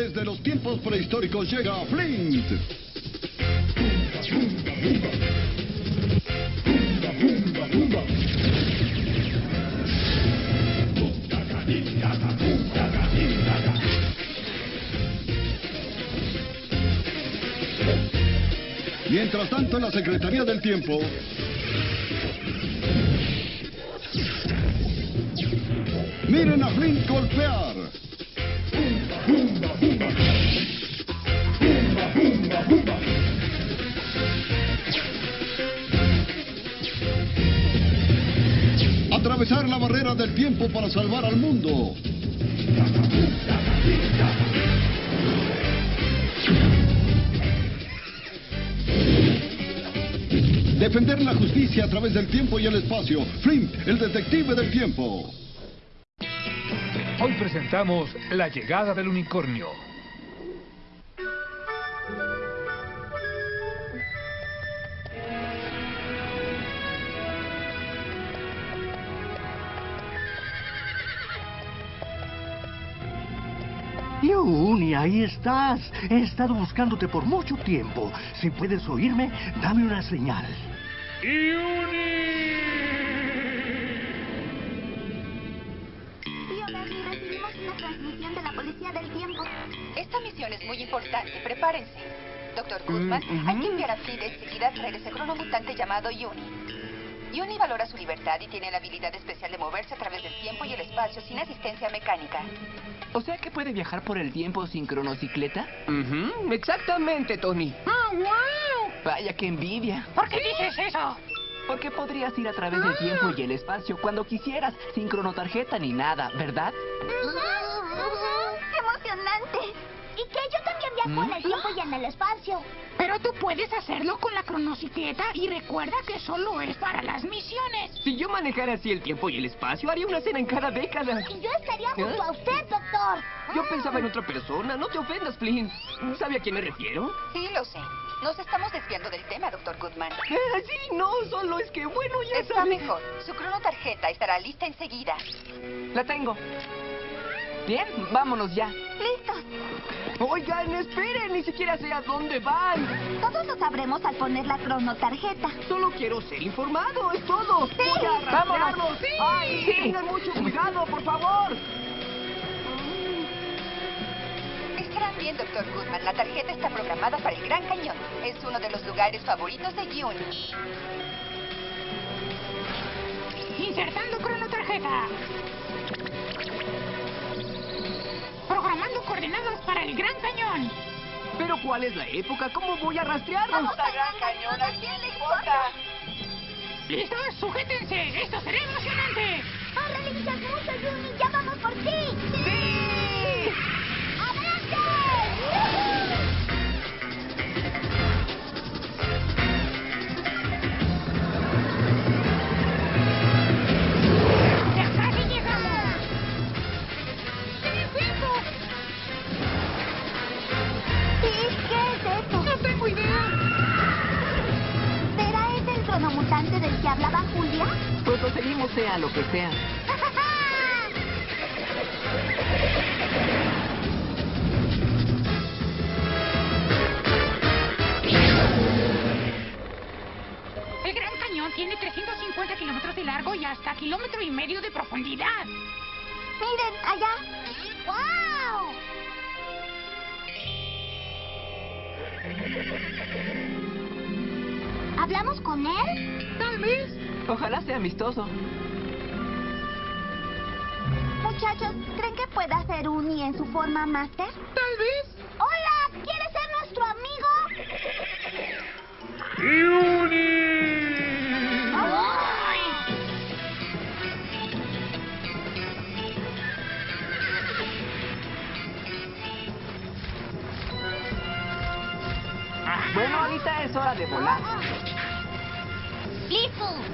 Desde los tiempos prehistóricos llega Flint. Mientras tanto, en la Secretaría del Tiempo... Miren a Flint golpear. Atravesar la barrera del tiempo para salvar al mundo. Defender la justicia a través del tiempo y el espacio. Flint, el detective del tiempo. Hoy presentamos La llegada del unicornio. Yuni, ahí estás. He estado buscándote por mucho tiempo. Si puedes oírme, dame una señal. Bernie, recibimos una transmisión de la Policía del Tiempo. Esta misión es muy importante. Prepárense. Doctor Goodman, Mm, hay que enviar a Flint enseguida a traer ese cronomutante llamado Yuni. Yuni valora su libertad y tiene la habilidad especial de moverse a través del tiempo y el espacio sin asistencia mecánica. O sea que puede viajar por el tiempo sin cronocicleta. Exactamente, Tony. Vaya que envidia. ¿Por qué dices eso? Porque podrías ir a través del tiempo y el espacio cuando quisieras, sin cronotarjeta ni nada, ¿verdad? ¡Emocionante! ¿Y que yo también viajo en el tiempo y en el espacio? Pero tú puedes hacerlo con la cronocicleta y recuerda que solo es para las misiones. Si yo manejara así el tiempo y el espacio, haría una cena en cada década. Y yo estaría junto a usted, doctor. Yo pensaba en otra persona. No te ofendas, Flynn. ¿Sabe a quién me refiero? Sí, lo sé. Nos estamos desviando del tema, Doctor Goodman. Eh, sí, no, solo es que, bueno, ya Está sabe. mejor. Su cronotarjeta estará lista enseguida. La tengo. Bien, vámonos ya. Listos. Oigan, esperen, ni siquiera sé a dónde van. Todos lo sabremos al poner la cronotarjeta. Solo quiero ser informado, es todo. Voy a. Vámonos. Sí. Ay, Sí. tengan mucho cuidado, por favor. Estarán bien, Doctor Goodman. La tarjeta está programada para el Gran Cañón. Es uno de los lugares favoritos de Yuni. Insertando cronotarjeta. Para el Gran Cañón. Pero ¿cuál es la época? ¿Cómo voy a rastrearlos? Gran Cañón, ¿a quién le importa? ¿Listos? Sujétense. Esto será emocionante. El cronomutante del que hablaba Julia? Pues lo seguimos sea lo que sea. El Gran Cañón tiene 350 kilómetros de largo y hasta kilómetro y medio de profundidad. Miren, allá. ¡Wow! ¿Hablamos con él? Tal vez. Ojalá sea amistoso. Muchachos, ¿creen que pueda ser Uni en su forma máster? Tal vez. ¡Hola! ¿Quieres ser nuestro amigo? ¡Ay! Bueno, ahorita es hora de volar.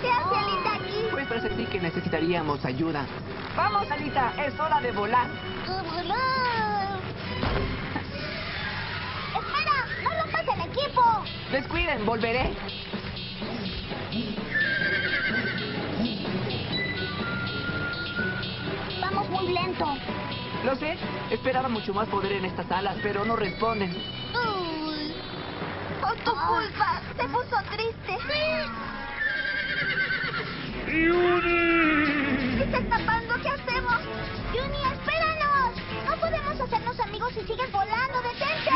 ¿Qué hace Alita aquí? Pues presentí que necesitaríamos ayuda. Vamos, Alita, es hora de volar. ¡A volar! ¡Espera! ¡No rompas el equipo! Descuiden, volveré. Vamos muy lento. Lo sé, esperaba mucho más poder en estas alas, pero no responden. Uy. Por tu culpa, se puso triste. ¡Yuni! está escapando, ¿qué hacemos? ¡Yuni, espéranos! No podemos hacernos amigos si sigues volando, detente.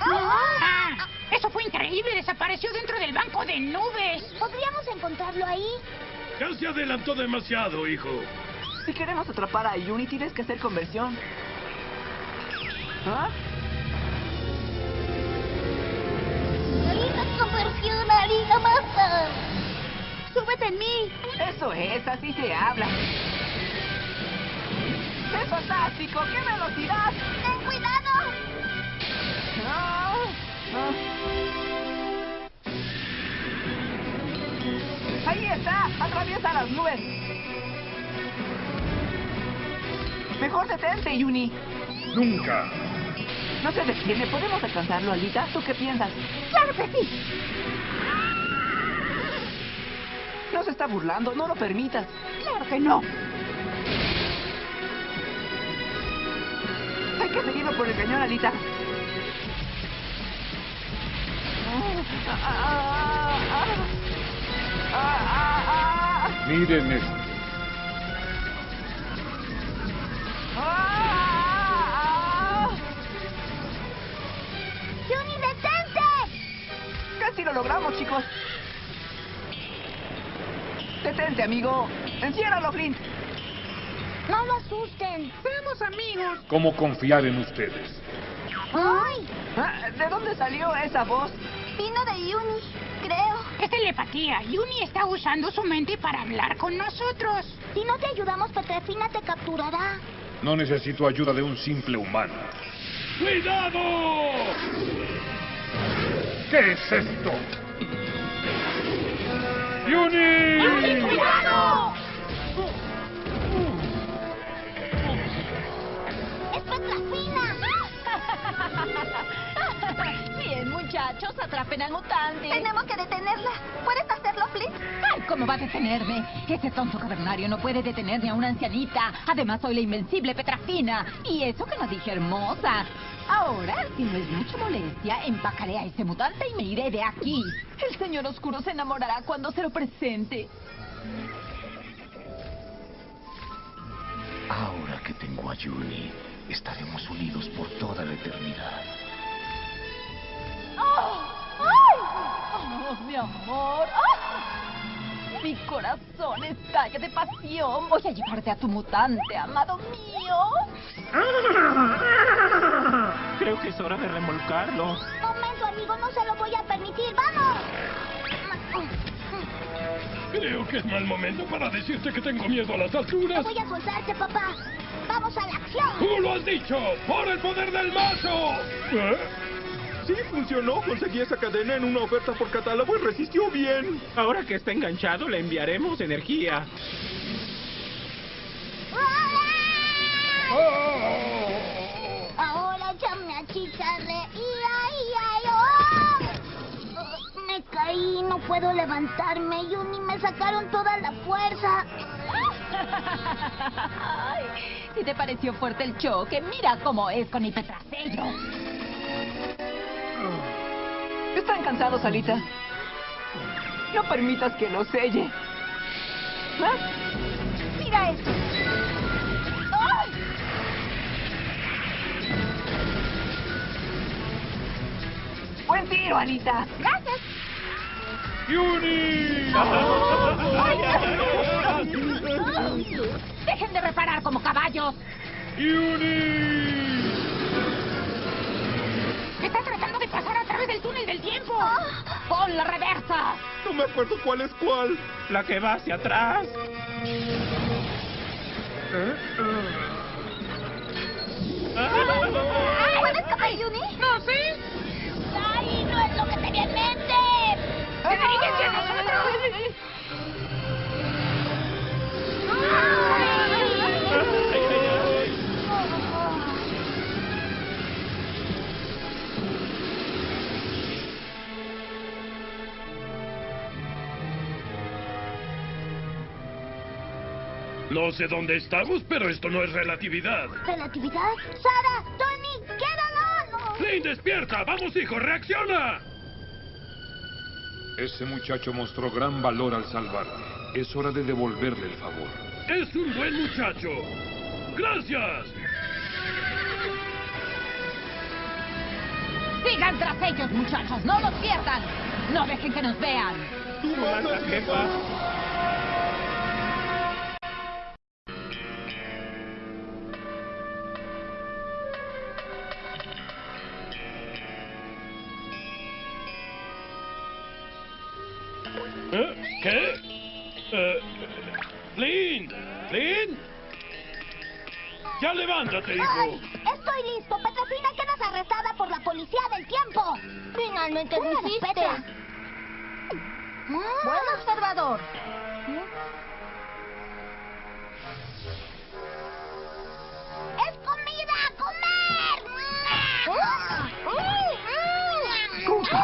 Ah, eso fue increíble. Desapareció dentro del banco de nubes. ¿Podríamos encontrarlo ahí? Ya se adelantó demasiado, hijo. Si queremos atrapar a Yuni, tienes que hacer conversión. ¿Ah? Harina masa. Súbete en mí. Eso es, así se habla. ¡Es fantástico! ¡Qué velocidad! ¡Ten cuidado! Ah, ah. ¡Ahí está! ¡Atraviesa las nubes! Mejor detente, Yuni. Nunca. No se detiene. ¿Podemos alcanzarlo, Alita? ¿Tú qué piensas? ¡Claro que sí! No se está burlando. No lo permitas. Claro que no. Hay que seguirlo por el cañón, Alita. Miren esto. Lo logramos, chicos. Detente, amigo. Enciérralo, Flint. No lo asusten. Seamos amigos. ¿Cómo confiar en ustedes? ¡Ay! Ah, ¿De dónde salió esa voz? Vino de Yuni, creo. Es telepatía. Yuni está usando su mente para hablar con nosotros. Si no te ayudamos, Petrefina te capturará. No necesito ayuda de un simple humano. ¡Cuidado! ¿Qué es esto? ¡Yuni! ¡Cuidado! ¡Es Petrefina! Bien, muchachos, atrapen al mutante. Tenemos que detenerla. ¿Puedes hacerlo, Flint? Ay, ¿cómo va a detenerme? Ese tonto cavernario no puede detener ni a una ancianita. Además, soy la invencible Petrafina. Y eso que no dije hermosa. Ahora, si no es mucha molestia, empacaré a ese mutante y me iré de aquí. El señor oscuro se enamorará cuando se lo presente. Ahora que tengo a Yuni, estaremos unidos por toda la eternidad. ¡Oh! ¡Ay! ¡Oh, mi amor! ¡Ah! Mi corazón estalla de pasión. Voy a llevarte a tu mutante, amado mío. Creo que es hora de remolcarlo. Momento, amigo, no se lo voy a permitir. ¡Vamos! Creo que es mal momento para decirte que tengo miedo a las No alturas. voy a soltarte, papá. ¡Vamos a la acción! ¡Tú lo has dicho! ¡Por el poder del mazo! ¿Eh? Sí, funcionó. Conseguí esa cadena en una oferta por catálogo y resistió bien. Ahora que está enganchado, le enviaremos energía. Ahora ya me achicharré. ¡Ia, ia, ia! ¡Oh! Me caí, no puedo levantarme. Yuni, me sacaron toda la fuerza. Ay, si te pareció fuerte el choque, mira cómo es con mi petrasello. ¿Están cansados, Alita? No permitas que lo selle. ¿Ah? Mira esto. ¡Ay! ¡Buen tiro, Alita! Gracias. ¡Yuni! Dejen de reparar como caballos. ¡Yuni! Está tratando de pasar a través del túnel del tiempo. La reversa. No me acuerdo cuál es cuál. La que va hacia atrás. ¿Puedes escapar, Yuni? No sé. ¡Ay, no es lo que tenía en mente! ¡Diríguense a nosotros! No sé dónde estamos, pero esto no es relatividad. ¿Relatividad? Sara, Tony, quédalo. Flynn, despierta. Vamos, hijo, reacciona. Ese muchacho mostró gran valor al salvarte. Es hora de devolverle el favor. Es un buen muchacho. Gracias. Sigan tras ellos, muchachos. No los pierdan. No dejen que nos vean. Tú mandas, jefa. ¿Eh? ¿Qué? Eh, Flynn. Flynn. Ya levántate, hijo. Ay, estoy listo. Petrofina quedas arrestada por la policía del tiempo. Finalmente lo hiciste. Buen observador.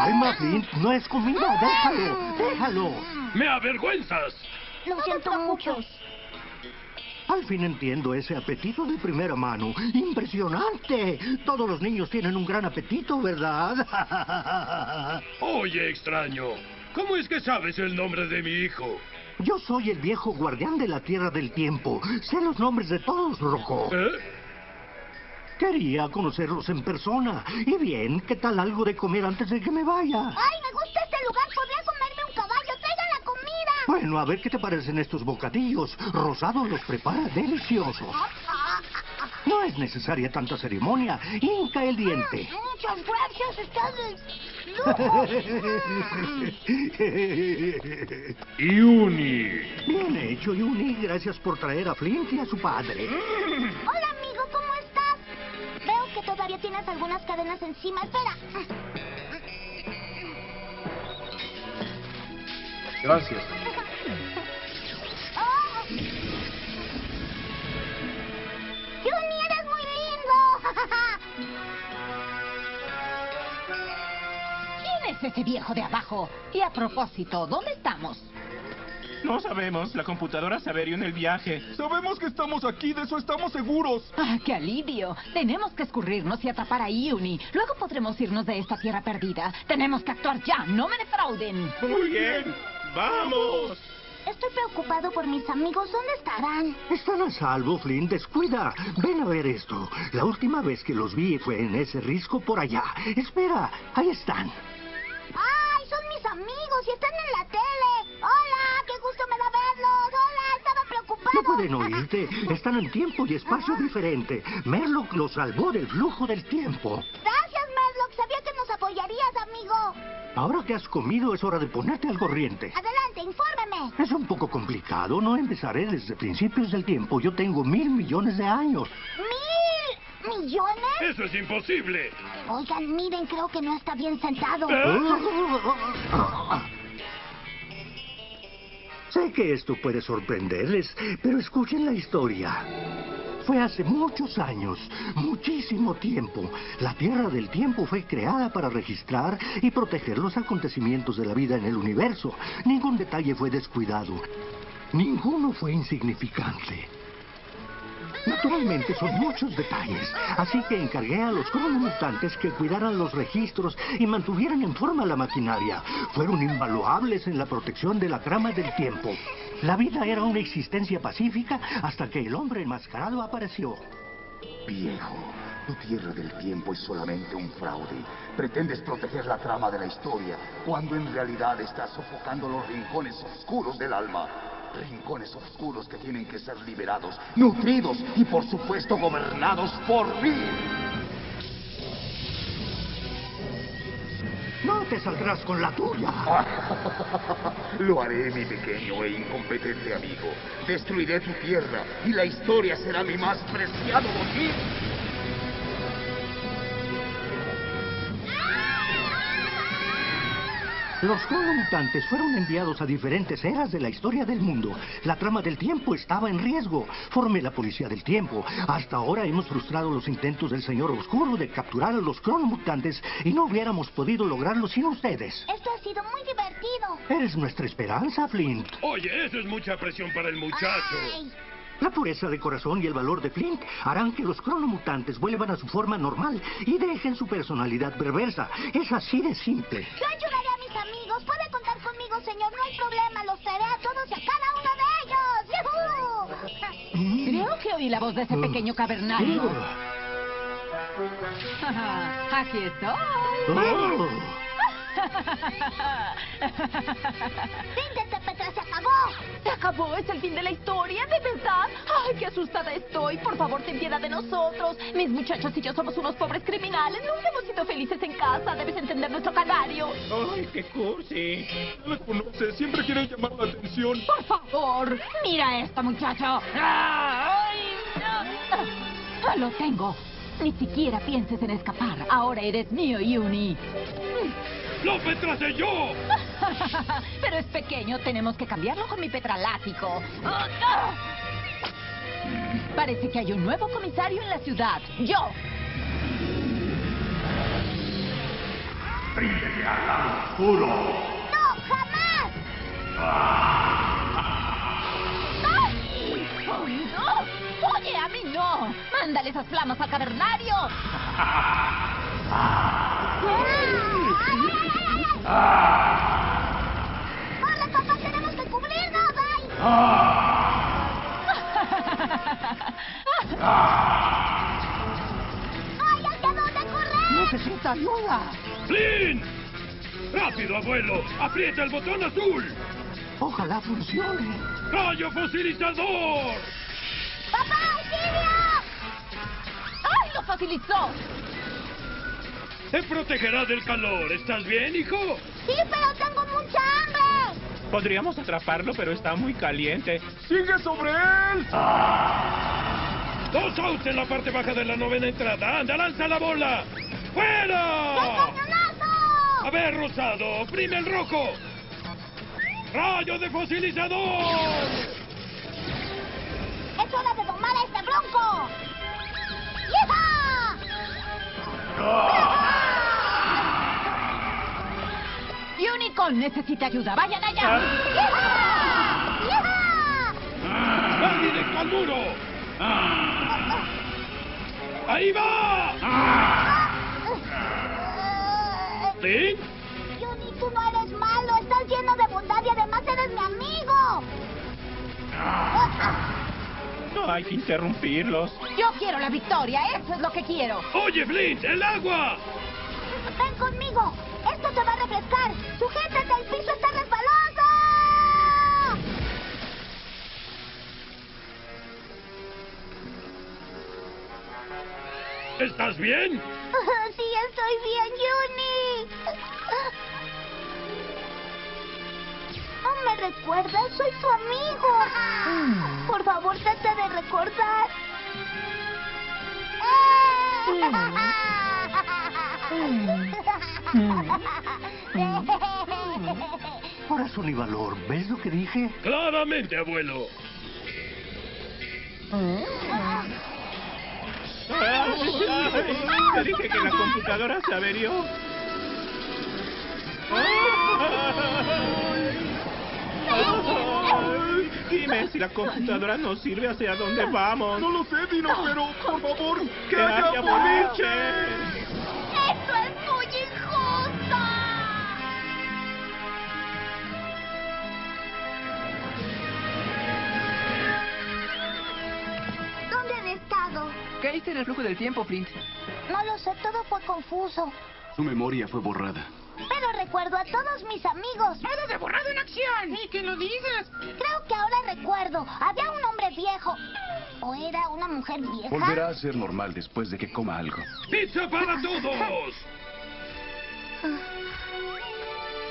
Calma, Flint. No es comida. Déjalo. Déjalo. ¡Me avergüenzas! Lo siento mucho. Al fin entiendo ese apetito de primera mano. ¡Impresionante! Todos los niños tienen un gran apetito, ¿verdad? Oye, extraño. ¿Cómo es que sabes el nombre de mi hijo? Yo soy el viejo guardián de la Tierra del Tiempo. Sé los nombres de todos, Rojo. ¿Eh? Quería conocerlos en persona. Y bien, ¿qué tal algo de comer antes de que me vaya? ¡Ay, me gusta este lugar! Podría comerme un caballo. ¡Traigan la comida! Bueno, a ver qué te parecen estos bocadillos. Rosado los prepara deliciosos. No es necesaria tanta ceremonia. Hinca el diente. Muchas gracias. Está de Yuni. Bien hecho, Yuni. Gracias por traer a Flint y a su padre. Hola, todavía tienes algunas cadenas encima. Espera. Gracias. Oh. Juni, eres muy lindo. ¿Quién es ese viejo de abajo? Y a propósito, ¿dónde estamos? No sabemos. La computadora se averió en el viaje. Sabemos que estamos aquí, de eso estamos seguros. ¡Ah, qué alivio! Tenemos que escurrirnos y atrapar a Iuni. Luego podremos irnos de esta tierra perdida. Tenemos que actuar ya, no me defrauden. Muy bien. ¡Vamos! Estoy preocupado por mis amigos. ¿Dónde estarán? Están a salvo, Flint. Descuida. Ven a ver esto. La última vez que los vi fue en ese risco por allá. Espera, ahí están. ¡Ay, son mis amigos y están en la tele! Pueden oírte. Están en tiempo y espacio diferente. Merlock los salvó del flujo del tiempo. Gracias, Merlock. Sabía que nos apoyarías, amigo. Ahora que has comido es hora de ponerte al corriente. Adelante, infórmeme. Es un poco complicado. No empezaré desde principios del tiempo. Yo tengo mil millones de años. ¿Mil millones? ¡Eso es imposible! Oigan, miren, creo que no está bien sentado. Sé que esto puede sorprenderles, pero escuchen la historia. Fue hace muchos años, muchísimo tiempo. La Tierra del Tiempo fue creada para registrar y proteger los acontecimientos de la vida en el universo. Ningún detalle fue descuidado. Ninguno fue insignificante. Naturalmente son muchos detalles, así que encargué a los cronomutantes que cuidaran los registros y mantuvieran en forma la maquinaria. Fueron invaluables en la protección de la trama del tiempo. La vida era una existencia pacífica hasta que el hombre enmascarado apareció. Viejo, tu tierra del tiempo es solamente un fraude. Pretendes proteger la trama de la historia, cuando en realidad estás sofocando los rincones oscuros del alma. Rincones oscuros que tienen que ser liberados, nutridos y por supuesto gobernados por mí. No te saldrás con la tuya. Lo haré, mi pequeño e incompetente amigo. Destruiré tu tierra y la historia será mi más preciado botín. Los cronomutantes fueron enviados a diferentes eras de la historia del mundo. La trama del tiempo estaba en riesgo. Formé la policía del tiempo. Hasta ahora hemos frustrado los intentos del señor Oscuro de capturar a los cronomutantes y no hubiéramos podido lograrlo sin ustedes. Esto ha sido muy divertido. Eres nuestra esperanza, Flint. Oye, eso es mucha presión para el muchacho. Ay, La pureza de corazón y el valor de Flint harán que los cronomutantes vuelvan a su forma normal y dejen su personalidad perversa. Es así de simple. Yo señor. No hay problema. Los traeré a todos y a cada uno de ellos. ¡Yujú! Creo que oí la voz de ese pequeño cavernario. Aquí estoy. Oh. ¡Fin de este Petra! ¡Se acabó! ¿Se acabó? ¿Es el fin de la historia? ¿De verdad? ¡Ay, qué asustada estoy! Por favor, ten piedad de nosotros. Mis muchachos y yo somos unos pobres criminales. Nunca hemos sido felices en casa. Debes entender nuestro canario. Ay, qué cursi. No les conoce, siempre quieren llamar la atención. Por favor, mira esto, muchacho. ¡Ay! Ah, Lo tengo. Ni siquiera pienses en escapar. Ahora eres mío, Uni. ¡Lo petracé yo! Pero es pequeño, tenemos que cambiarlo con mi petralático. Parece que hay un nuevo comisario en la ciudad. ¡Yo! ¡Ríndete al lado oscuro! ¡No, jamás! ¡Ay! ¡Ay, no! ¡Oye, a mí no! ¡Mándale esas flamas al cavernario! ¡Hola, papá! ¡Tenemos que cubrirnos! ¡Ay! ¡Ay, hacia dónde correr! Necesita ayuda. ¡Flynn! ¡Rápido, abuelo! ¡Aprieta el botón azul! Ojalá funcione. ¡Rayo fosilizador! ¡Papá, auxilio! ¡Ay, lo facilitó! Te protegerá del calor. ¿Estás bien, hijo? Sí, pero tengo mucha hambre. Podríamos atraparlo, pero está muy caliente. ¡Sigue sobre él! Dos outs en la parte baja de la novena entrada. ¡Anda, lanza la bola! ¡Fuera! ¡Cañonazo! A ver, Rosado, oprime el rojo. ¡Rayo de fosilizador! ¡Es hora de domar a este bronco! ¡Yeeja! Unicorn necesita ayuda. ¡Vayan allá! ¡Nadie de muro! ¡Ahí va! ¿Sí? Juni, tú no eres malo. Estás lleno de bondad y además eres mi amigo. No hay que interrumpirlos. Yo quiero la victoria. Eso es lo que quiero. ¡Oye, Flint! ¡El agua! Ven conmigo. Esto te va a refrescar. Sujétate, el piso está resbaloso. ¿Estás bien? Sí, estoy bien, Juni. ¿No me recuerdas? Soy tu amigo. Por favor, trata de recordar. Corazón y valor, ¿ves lo que dije? Claramente, abuelo. Ay, te dije que la computadora se averió. Ay, Dime, si la computadora no sirve, ¿hacia dónde vamos? No lo sé, Dino, pero por favor, que ¡Que haya haya boliche. Hice en el flujo del tiempo, Flint? No lo sé, todo fue confuso. Su memoria fue borrada. Pero recuerdo a todos mis amigos. ¡Nada de borrado en acción! ¡Ni que lo digas! Creo que ahora recuerdo. Había un hombre viejo. ¿O era una mujer vieja? Volverá a ser normal después de que coma algo. ¡Pizza para todos!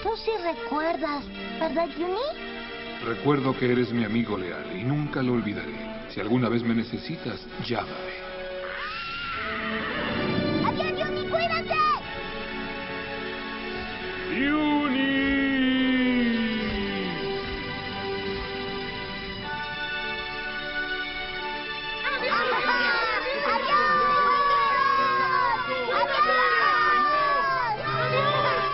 Tú sí recuerdas, ¿verdad, Juni? Recuerdo que eres mi amigo leal y nunca lo olvidaré. Si alguna vez me necesitas, llámame.